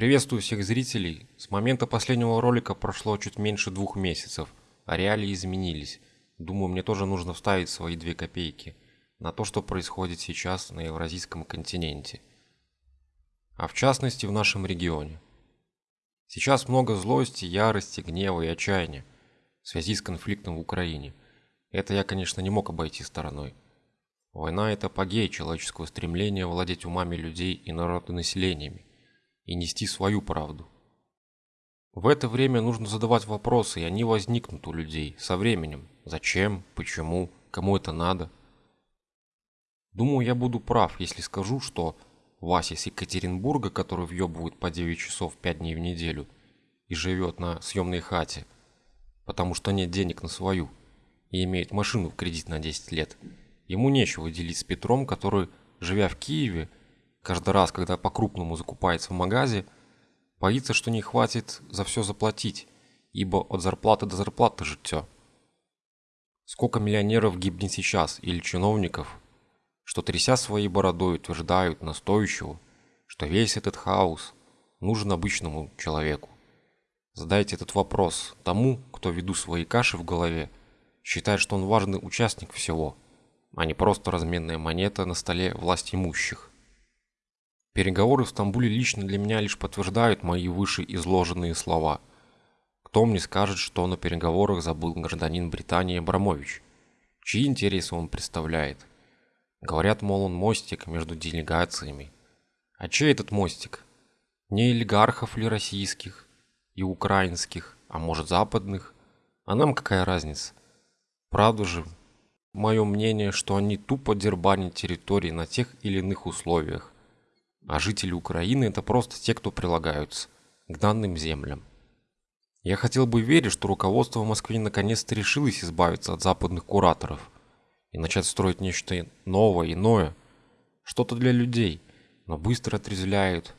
Приветствую всех зрителей. С момента последнего ролика прошло чуть меньше двух месяцев, а реалии изменились. Думаю, мне тоже нужно вставить свои две копейки на то, что происходит сейчас на Евразийском континенте. А в частности в нашем регионе. Сейчас много злости, ярости, гнева и отчаяния в связи с конфликтом в Украине. Это я, конечно, не мог обойти стороной. Война – это апогей человеческого стремления владеть умами людей и народонаселениями и нести свою правду. В это время нужно задавать вопросы, и они возникнут у людей со временем. Зачем, почему, кому это надо. Думаю, я буду прав, если скажу, что Вася из Екатеринбурга, который въебывает по 9 часов 5 дней в неделю и живет на съемной хате, потому что нет денег на свою, и имеет машину в кредит на 10 лет, ему нечего делить с Петром, который, живя в Киеве, Каждый раз, когда по-крупному закупается в магазе, боится, что не хватит за все заплатить, ибо от зарплаты до зарплаты життя. Сколько миллионеров гибнет сейчас, или чиновников, что тряся своей бородой утверждают настойчиво, что весь этот хаос нужен обычному человеку. Задайте этот вопрос тому, кто веду свои каши в голове, считает, что он важный участник всего, а не просто разменная монета на столе власть имущих. Переговоры в Стамбуле лично для меня лишь подтверждают мои выше изложенные слова. Кто мне скажет, что на переговорах забыл гражданин Британии Абрамович? Чьи интересы он представляет? Говорят, мол, он мостик между делегациями. А чей этот мостик? Не олигархов ли российских и украинских, а может западных? А нам какая разница? Правда же, мое мнение, что они тупо дербанят территории на тех или иных условиях а жители Украины это просто те, кто прилагаются к данным землям. Я хотел бы верить, что руководство в Москве наконец-то решилось избавиться от западных кураторов и начать строить нечто новое, иное, что-то для людей, но быстро отрезвляют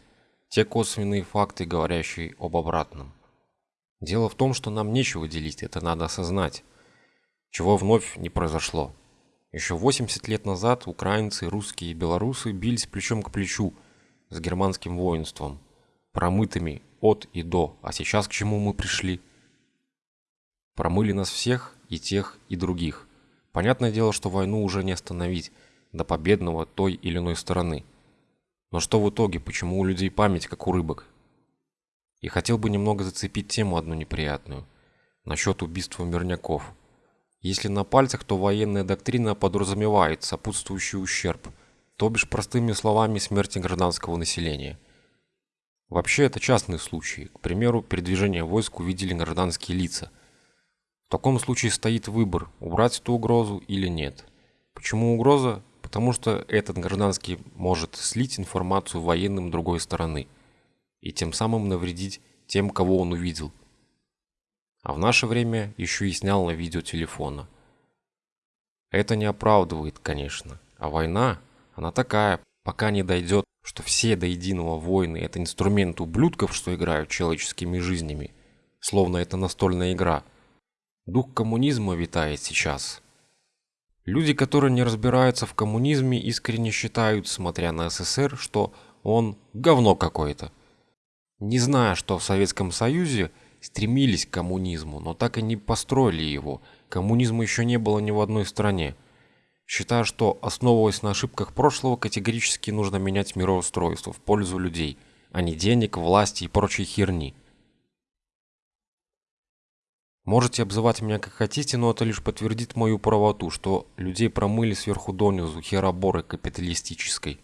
те косвенные факты, говорящие об обратном. Дело в том, что нам нечего делить, это надо осознать, чего вновь не произошло. Еще 80 лет назад украинцы, русские и белорусы бились плечом к плечу – с германским воинством, промытыми от и до, а сейчас к чему мы пришли? Промыли нас всех, и тех, и других. Понятное дело, что войну уже не остановить до победного той или иной стороны. Но что в итоге, почему у людей память как у рыбок? И хотел бы немного зацепить тему одну неприятную, насчет убийства мирняков. Если на пальцах, то военная доктрина подразумевает сопутствующий ущерб – то бишь простыми словами смерти гражданского населения. Вообще это частные случаи, к примеру, передвижение войск увидели гражданские лица. В таком случае стоит выбор, убрать эту угрозу или нет. Почему угроза? Потому что этот гражданский может слить информацию военным другой стороны и тем самым навредить тем, кого он увидел. А в наше время еще и снял на видео телефона. Это не оправдывает, конечно, а война она такая, пока не дойдет, что все до единого воины – это инструмент ублюдков, что играют человеческими жизнями, словно это настольная игра. Дух коммунизма витает сейчас. Люди, которые не разбираются в коммунизме, искренне считают, смотря на СССР, что он говно какое-то. Не зная, что в Советском Союзе стремились к коммунизму, но так и не построили его. Коммунизма еще не было ни в одной стране. Считаю, что, основываясь на ошибках прошлого, категорически нужно менять мироустройство в пользу людей, а не денег, власти и прочей херни. Можете обзывать меня как хотите, но это лишь подтвердит мою правоту, что людей промыли сверху донизу хероборы капиталистической.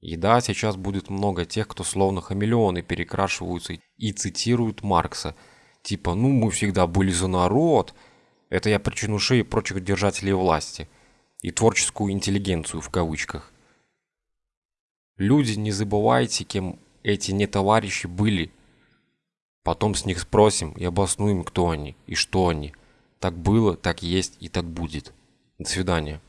И да, сейчас будет много тех, кто словно хамелеоны перекрашиваются и цитируют Маркса. Типа, ну мы всегда были за народ, это я про чинушей и прочих держателей власти. И творческую интеллигенцию в кавычках. Люди, не забывайте, кем эти не товарищи были. Потом с них спросим и обоснуем, кто они и что они. Так было, так есть и так будет. До свидания.